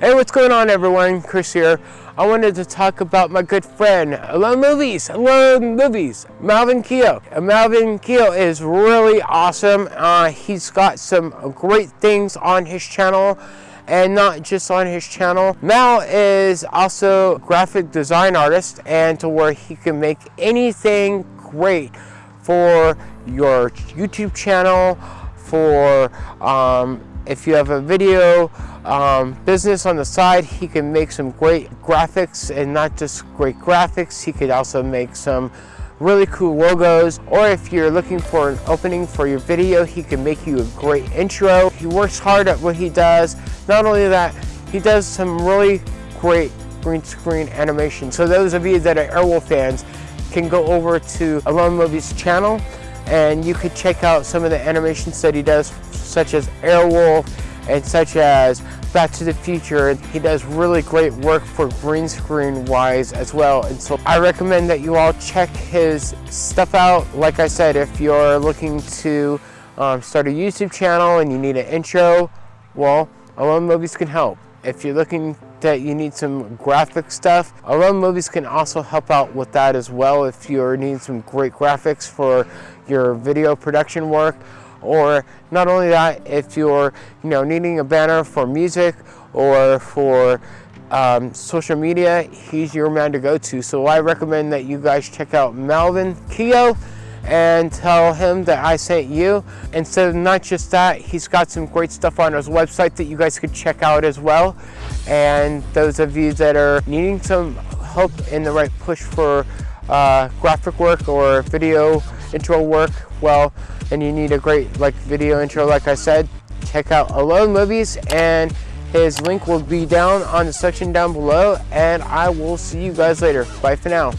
Hey, what's going on everyone? Chris here. I wanted to talk about my good friend, Alone Movies, Alone Movies, Malvin Keogh. Malvin Keogh is really awesome. Uh, he's got some great things on his channel and not just on his channel. Mal is also a graphic design artist and to where he can make anything great for your YouTube channel, for um, if you have a video um, business on the side, he can make some great graphics and not just great graphics, he could also make some really cool logos or if you're looking for an opening for your video he can make you a great intro. He works hard at what he does. Not only that he does some really great green screen animation. So those of you that are airwolf fans can go over to alone movies channel and you could check out some of the animations that he does such as Airwolf and such as Back to the Future. He does really great work for green screen wise as well. And so I recommend that you all check his stuff out. Like I said, if you're looking to um, start a YouTube channel and you need an intro, well, Alone Movies can help. If you're looking that you need some graphic stuff, Alone Movies can also help out with that as well if you're needing some great graphics for your video production work or not only that if you're you know needing a banner for music or for um, social media he's your man to go to. So I recommend that you guys check out Malvin Keogh and tell him that I sent you. And so not just that he's got some great stuff on his website that you guys could check out as well. And those of you that are needing some help in the right push for uh, graphic work or video intro work well and you need a great like video intro like I said check out Alone Movies and his link will be down on the section down below and I will see you guys later. Bye for now